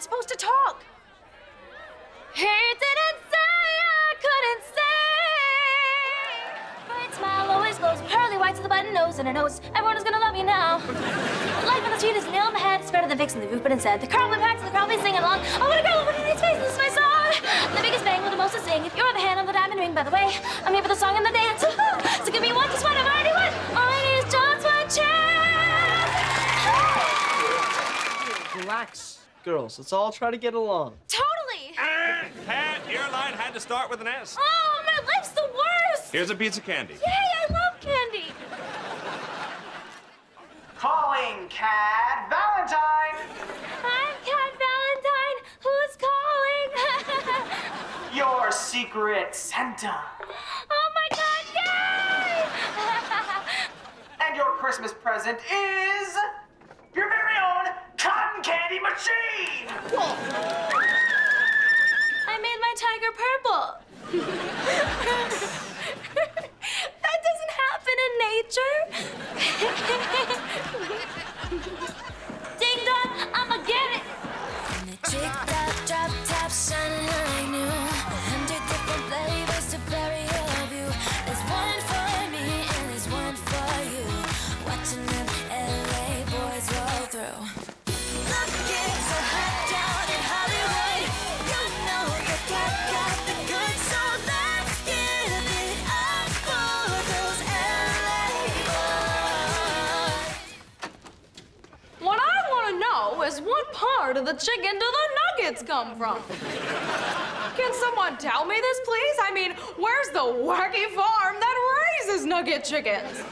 not supposed to talk. He didn't say I couldn't say. Bright smile always glows, pearly whites with a button nose and a nose. Everyone is gonna love you now. Life on the street is nail in the head. It's better than fixing the roof, but instead the crowd will pack, so the crowd singing along. Oh, what a girl, what a nice face, this is my song. The biggest bang with the most to sing. If you're the hand on the diamond ring, by the way, I'm here for the song and the dance. so give me one, just one, I've already won. All I need is just one chance. Relax, girls. Let's all try to get along. Totally. Ah, Cat, your line had to start with an S. Oh, my life's the worst. Here's a piece of candy. Yay, I love candy. Calling Cat Valentine. I'm Cat Valentine. Who's calling? Your secret Santa. oh my God, yay! And your Christmas present is Part of the chicken do the nuggets come from? Can someone tell me this, please? I mean, where's the wacky farm that raises nugget chickens?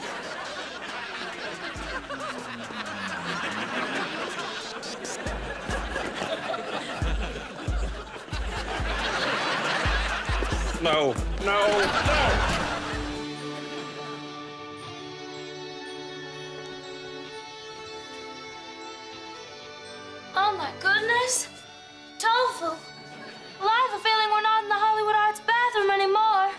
No, no, no. Oh my goodness. Tofu. Well, I have a feeling we're not in the Hollywood Arts bathroom anymore.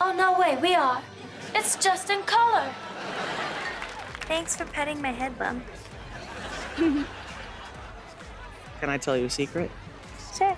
Oh, no, wait, we are. It's just in color. Thanks for petting my head bump. Can I tell you a secret? Sure.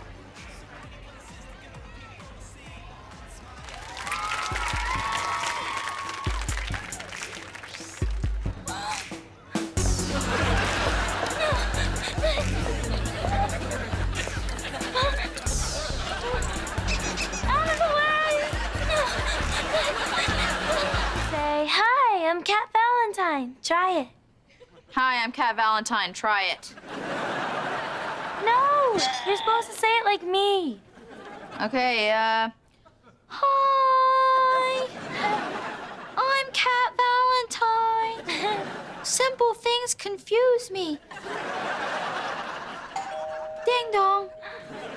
I'm Cat Valentine. Try it. Hi, I'm Cat Valentine. Try it. No, you're supposed to say it like me. Okay, uh. Hi. I'm Cat Valentine. Simple things confuse me. Ding dong.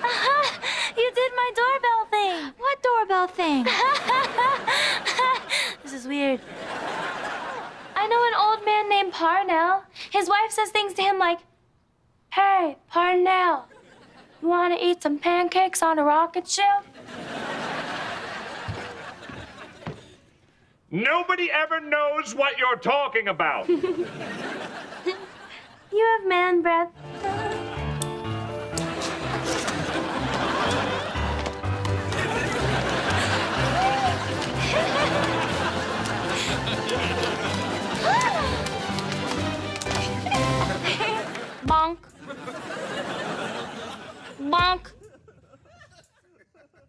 you did my doorbell thing. What doorbell thing? this is weird. I know an old man named Parnell. His wife says things to him like, Hey, Parnell, you want to eat some pancakes on a rocket ship? Nobody ever knows what you're talking about. You have man breath. Bonk.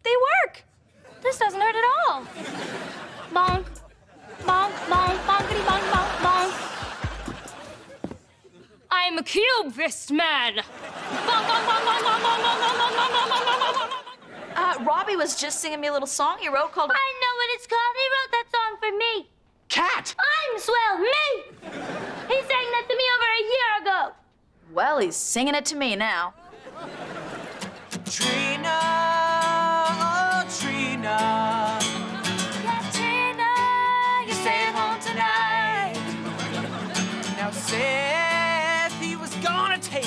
They work. This doesn't hurt at all. Bonk. Bonk, bonk, bonkity bonk, bonk, bonk. I'm a cubist man. Bonk, bonk, bonk, bonk, bonk, bonk, bonk, bonk, bonk, bonk, bonk, bonk, bonk, bonk, bonk. Uh, Robbie was just singing me a little song he wrote called. I know what it's called. He wrote that song for me. Cat. I'm swell, me. He sang that to me over a year ago. Well, he's singing it to me now. Trina, oh Trina, Katrina, you're staying home tonight. Now Seth, he was gonna take